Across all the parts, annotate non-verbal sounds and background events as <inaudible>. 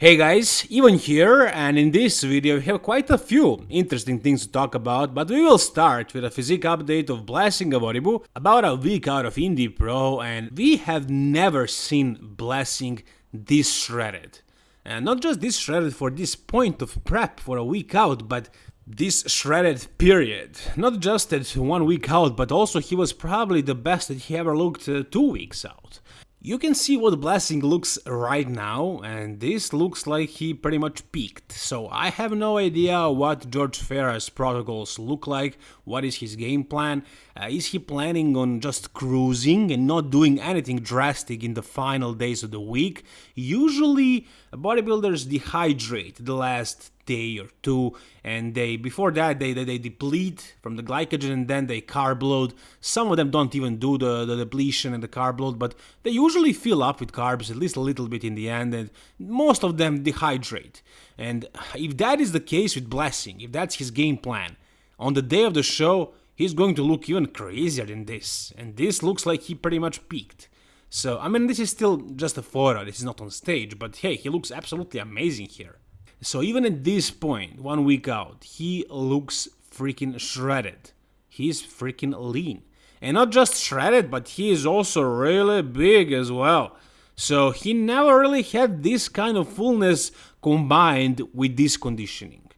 Hey guys, Ivan here, and in this video we have quite a few interesting things to talk about, but we will start with a physique update of Blessing Awodibu, about a week out of Indy Pro, and we have never seen Blessing this shredded. And not just this shredded for this point of prep for a week out, but this shredded period. Not just at one week out, but also he was probably the best that he ever looked uh, two weeks out. You can see what Blessing looks right now, and this looks like he pretty much peaked. So I have no idea what George Farah's protocols look like, what is his game plan, uh, is he planning on just cruising and not doing anything drastic in the final days of the week? Usually bodybuilders dehydrate the last day or two and they before that they, they, they deplete from the glycogen and then they carb load some of them don't even do the, the depletion and the carb load but they usually fill up with carbs at least a little bit in the end and most of them dehydrate. And if that is the case with blessing if that's his game plan on the day of the show he's going to look even crazier than this and this looks like he pretty much peaked. So, I mean, this is still just a photo, this is not on stage, but hey, he looks absolutely amazing here. So even at this point, one week out, he looks freaking shredded. He's freaking lean. And not just shredded, but he is also really big as well. So he never really had this kind of fullness combined with this conditioning.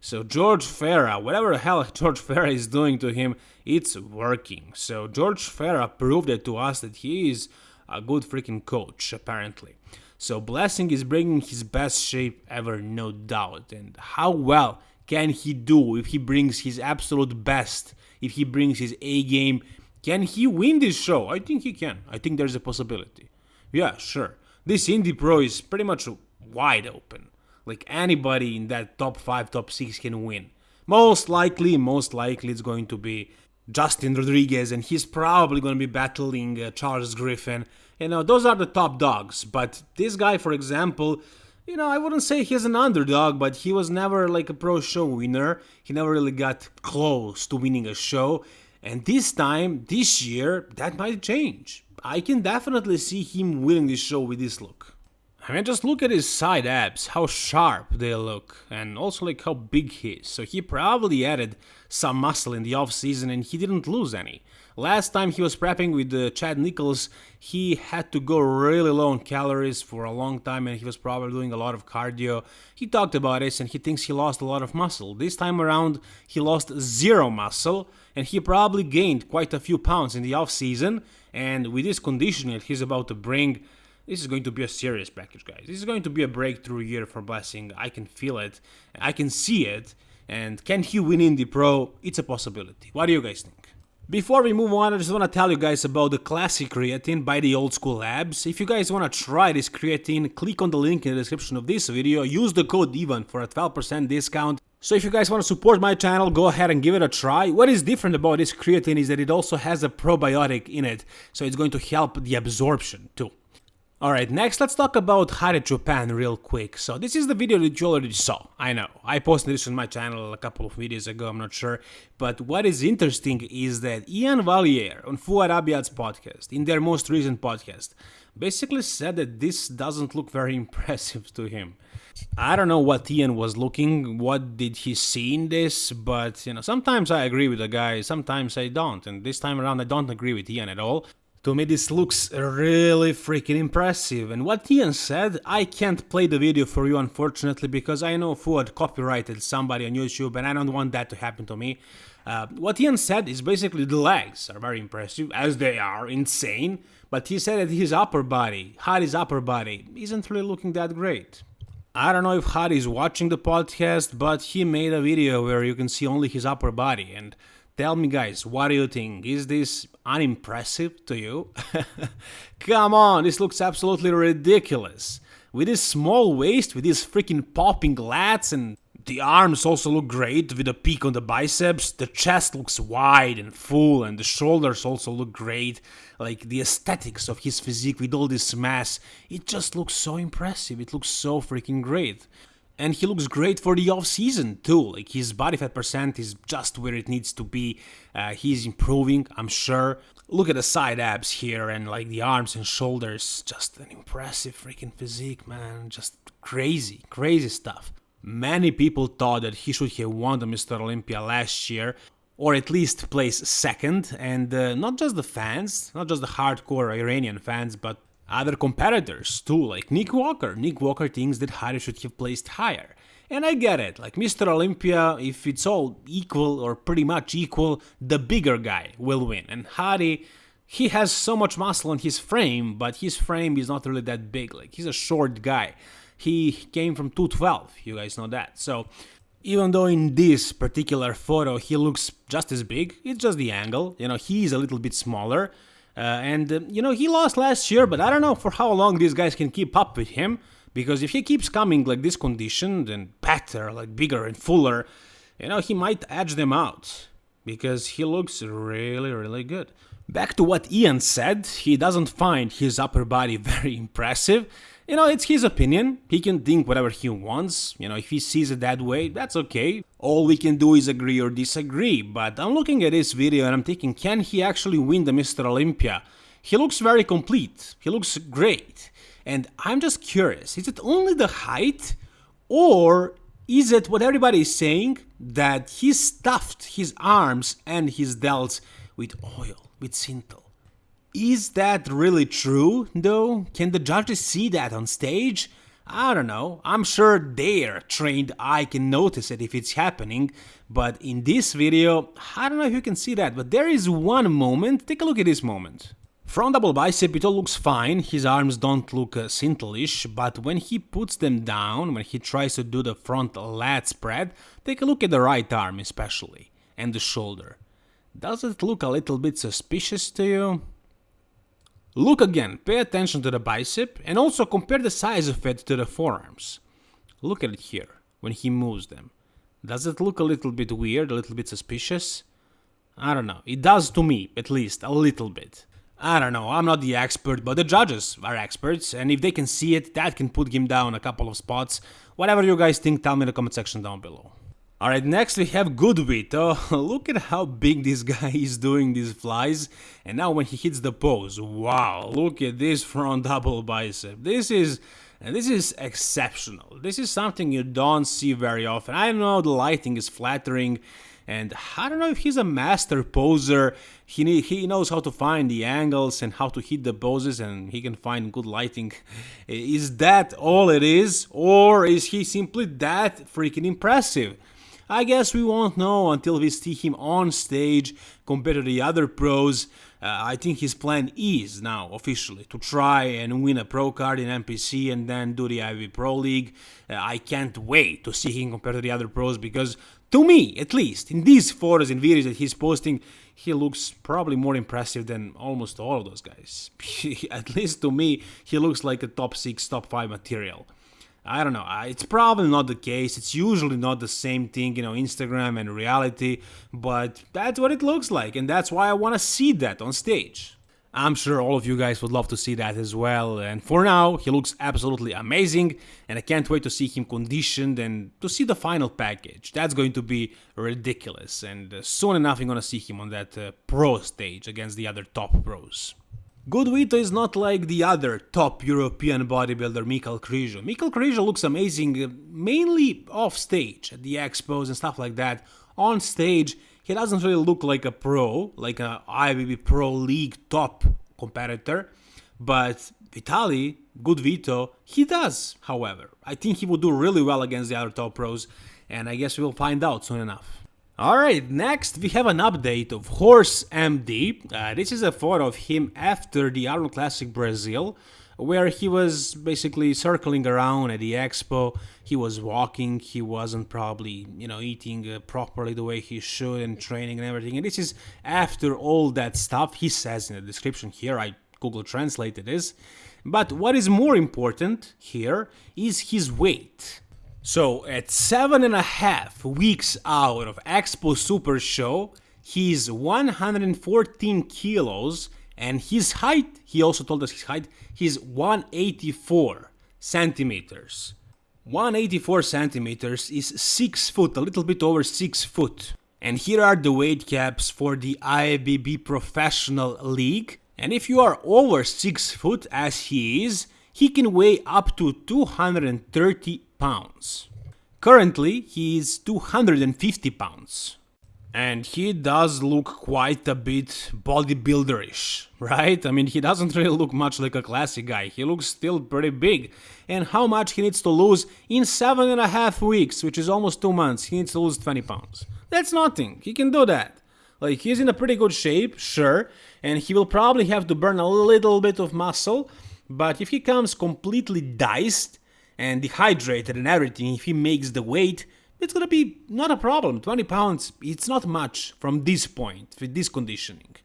So George Farah, whatever the hell <laughs> George Farah is doing to him, it's working. So George Farah proved it to us that he is a good freaking coach, apparently. So Blessing is bringing his best shape ever, no doubt. And how well can he do if he brings his absolute best, if he brings his A game? Can he win this show? I think he can. I think there's a possibility. Yeah, sure. This Indy Pro is pretty much wide open. Like anybody in that top 5, top 6 can win. Most likely, most likely it's going to be Justin Rodriguez, and he's probably going to be battling uh, Charles Griffin. You know, those are the top dogs. But this guy, for example, you know, I wouldn't say he's an underdog, but he was never like a pro show winner. He never really got close to winning a show. And this time, this year, that might change. I can definitely see him winning this show with this look. I mean, just look at his side abs, how sharp they look, and also like how big he is. So he probably added some muscle in the off season and he didn't lose any. Last time he was prepping with uh, Chad Nichols, he had to go really low on calories for a long time and he was probably doing a lot of cardio. He talked about this and he thinks he lost a lot of muscle. This time around, he lost zero muscle and he probably gained quite a few pounds in the off season. And with this conditioning that he's about to bring, this is going to be a serious package, guys. This is going to be a breakthrough year for Blessing. I can feel it. I can see it. And can he win in the Pro? It's a possibility. What do you guys think? Before we move on, I just want to tell you guys about the Classic Creatine by the Old School Labs. If you guys want to try this creatine, click on the link in the description of this video, use the code EVAN for a 12% discount. So if you guys want to support my channel, go ahead and give it a try. What is different about this creatine is that it also has a probiotic in it, so it's going to help the absorption too. Alright, next let's talk about Hadi Choopan real quick. So this is the video that you already saw, I know. I posted this on my channel a couple of videos ago, I'm not sure. But what is interesting is that Iain Valliere on Fouad Abiad's podcast, in their most recent podcast, basically said that this doesn't look very <laughs> impressive to him. I don't know what Ian was looking, what did he see in this, but you know, sometimes I agree with the guy, sometimes I don't, and this time around I don't agree with Ian at all. To me this looks really freaking impressive and what Ian said, I can't play the video for you unfortunately because I know Fouad copyrighted somebody on YouTube and I don't want that to happen to me. Uh, what Ian said is basically the legs are very impressive, as they are, insane, but he said that his upper body, Hadi's upper body, isn't really looking that great. I don't know if Hadi is watching the podcast, but he made a video where you can see only his upper body and Tell me guys, what do you think? Is this unimpressive to you? <laughs> Come on, this looks absolutely ridiculous. With this small waist, with these freaking popping lats and the arms also look great with a peak on the biceps, the chest looks wide and full and the shoulders also look great. Like the aesthetics of his physique with all this mass, it just looks so impressive, it looks so freaking great. And he looks great for the off season too. Like his body fat percent is just where it needs to be. Uh, he's improving, I'm sure. Look at the side abs here and like the arms and shoulders. Just an impressive freaking physique, man. Just crazy, crazy stuff. Many people thought that he should have won the Mr. Olympia last year, or at least place second, and uh, not just the fans, not just the hardcore Iranian fans, but other competitors too, like Nick Walker. Nick Walker thinks that Hadi should have placed higher. And I get it, like Mr. Olympia, if it's all equal or pretty much equal, the bigger guy will win. And Hadi, he has so much muscle on his frame, but his frame is not really that big. Like he's a short guy. He came from 212, you guys know that. So even though in this particular photo he looks just as big, it's just the angle, you know, he's a little bit smaller. Uh, and, uh, you know, he lost last year, but I don't know for how long these guys can keep up with him. Because if he keeps coming like this conditioned and better, like bigger and fuller, you know, he might edge them out. Because he looks really, really good. Back to what Ian said, he doesn't find his upper body <laughs> very impressive. You know, it's his opinion. He can think whatever he wants. You know, if he sees it that way, that's okay. All we can do is agree or disagree. But I'm looking at this video and I'm thinking, can he actually win the Mr. Olympia? He looks very complete. He looks great. And I'm just curious, is it only the height? Or is it what everybody is saying that he stuffed his arms and his delts with oil, with Synthol? Is that really true, though? Can the judges see that on stage? I don't know, I'm sure their trained eye can notice it if it's happening, but in this video, I don't know if you can see that, but there is one moment, take a look at this moment. Front double bicep, it all looks fine, his arms don't look uh, but when he puts them down, when he tries to do the front lat spread, take a look at the right arm especially, and the shoulder. Does it look a little bit suspicious to you? Look again, pay attention to the bicep and also compare the size of it to the forearms. Look at it here, when he moves them. Does it look a little bit weird, a little bit suspicious? I don't know, it does to me, at least, a little bit. I don't know, I'm not the expert, but the judges are experts, and if they can see it, that can put him down a couple of spots. Whatever you guys think, tell me in the comment section down below. Alright, next we have Goodwito. <laughs> Oh, look at how big this guy is doing these flies. And now when he hits the pose, wow, look at this front double bicep. This is this is exceptional. This is something you don't see very often. I don't know the lighting is flattering and I don't know if he's a master poser. He need, he knows how to find the angles and how to hit the poses and he can find good lighting. <laughs> Is that all it is or is he simply that freaking impressive? I guess we won't know until we see him on stage compared to the other pros. Uh, I think his plan is now officially to try and win a pro card in NPC and then do the IFBB Pro League. Uh, I can't wait to see him compared to the other pros because, to me at least, in these photos and videos that he's posting, he looks probably more impressive than almost all of those guys. <laughs> at least to me, he looks like a top 6, top 5 material. I don't know. It's probably not the case. It's usually not the same thing, you know, Instagram and reality, but that's what it looks like, and that's why I want to see that on stage. I'm sure all of you guys would love to see that as well, and for now, he looks absolutely amazing, and I can't wait to see him conditioned and to see the final package. That's going to be ridiculous, and uh, soon enough, I'm gonna see him on that uh, pro stage against the other top pros. Goodwito is not like the other top European bodybuilder Mikhail Krizo. Mikhail Krizo looks amazing uh, mainly off stage at the expos and stuff like that. On stage, he doesn't really look like a pro, like an IFBB Pro League top competitor, but Vitali, Goodwito, he does, however. I think he will do really well against the other top pros, and I guess we'll find out soon enough. Alright, next we have an update of Horse MD. Uh, this is a photo of him after the Arnold Classic Brazil, where he was basically circling around at the expo. He was walking, he wasn't probably, you know, eating uh, properly the way he should and training and everything. And this is after all that stuff he says in the description here. I Google translated this. But what is more important here is his weight. So at seven and a half weeks out of Expo Super Show, he's 114 kilos and his height, he also told us his height, he's 184 centimeters. 184 centimeters is 6 foot, a little bit over 6 foot. And here are the weight caps for the IBB Professional League. And if you are over 6 foot as he is, he can weigh up to 230 pounds. Currently, he is 250 pounds. And he does look quite a bit bodybuilderish, right? I mean, he doesn't <laughs> really look much like a classic guy. He looks still pretty big. And how much he needs to lose in seven and a half weeks, which is almost two months, he needs to lose 20 pounds. That's nothing. He can do that. Like, he's in a pretty good shape, sure, and he will probably have to burn a little bit of muscle, but if he comes completely diced and dehydrated and everything, if he makes the weight, it's gonna be not a problem. 20 pounds, it's not much from this point, with this conditioning.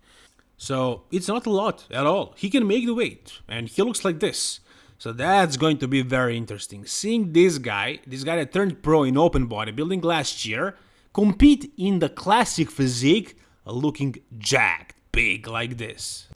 So it's not a lot at all. He can make the weight, and he looks like this. So that's going to be very interesting. Seeing this guy, this guy that turned pro in open bodybuilding last year, compete in the classic physique looking jacked, big like this.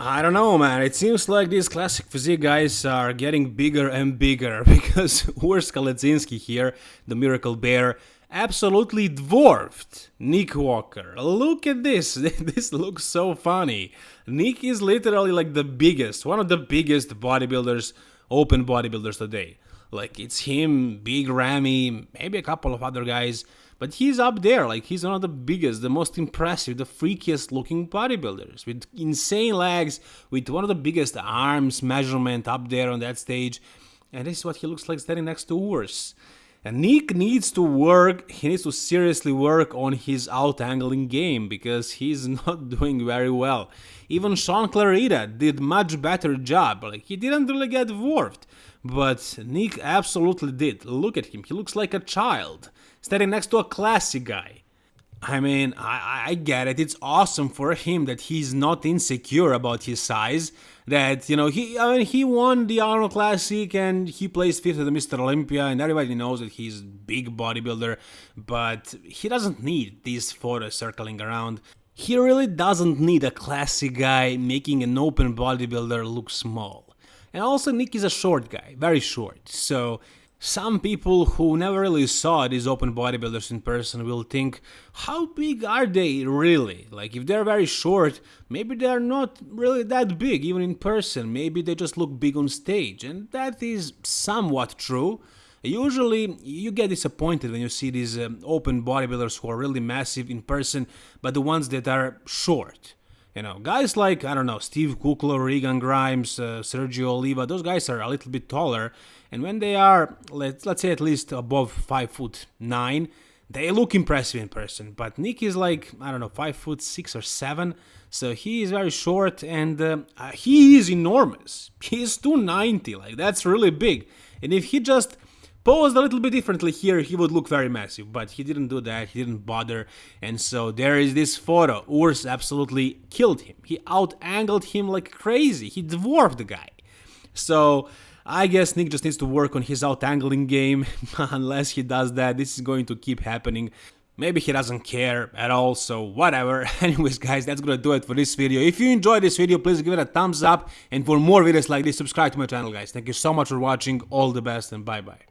I don't know, man. It seems like these classic physique guys are getting bigger and bigger <laughs> because Urs Kalecinski here, the Miracle Bear, absolutely dwarfed Nick Walker. Look at this. <laughs> This looks so funny. Nick is literally like the biggest, one of the biggest bodybuilders, open bodybuilders today. Like it's him, Big Ramy, maybe a couple of other guys. But he's up there, like he's one of the biggest, the most impressive, the freakiest looking bodybuilders with insane legs, with one of the biggest arms measurement up there on that stage. And this is what he looks like standing next to Urs. And Nick needs to work, he needs to seriously work on his out-angling game because he's <laughs> not doing very well. Even Sean Clarida did much better job, like he didn't really get dwarfed. But Nick absolutely did. Look at him, he looks like a child standing next to a classic guy. I mean, I, I get it. It's awesome for him that he's not insecure about his size. That you know, he I mean, he won the Arnold Classic and he plays fifth at the Mr. Olympia, and everybody knows that he's big bodybuilder. But he doesn't need these photos circling around. He really doesn't need a classic guy making an open bodybuilder look small. And also, Nick is a short guy, very short. So some people who never really saw these open bodybuilders in person will think, how big are they really? Like, if they're very short, maybe they're not really that big even in person, maybe they just look big on stage, and that is somewhat true. Usually, you get disappointed when you see these um, open bodybuilders who are really massive in person, but the ones that are short. You know, guys like, I don't know, Steve Kuclo, Regan Grimes, uh, Sergio Oliva, those guys are a little bit taller, and when they are, let's, let's say at least above 5 foot 9, they look impressive in person. But Nick is like, I don't know, 5 foot 6 or 7, so he is very short and uh, he is enormous. <laughs> He is 290, like that's really big. And if he just posed a little bit differently here, he would look very massive, but he didn't do that, he didn't bother, and so there is this photo. Urs absolutely killed him. He out-angled him like crazy, he dwarfed the guy. So, I guess Nick just needs to work on his out-angling game, <laughs> unless he does that, this is going to keep happening. Maybe he doesn't care at all, so whatever. <laughs> Anyways guys, that's gonna do it for this video. If you enjoyed this video, please give it a thumbs up. And for more videos like this, subscribe to my channel guys. Thank you so much for watching, all the best and bye bye.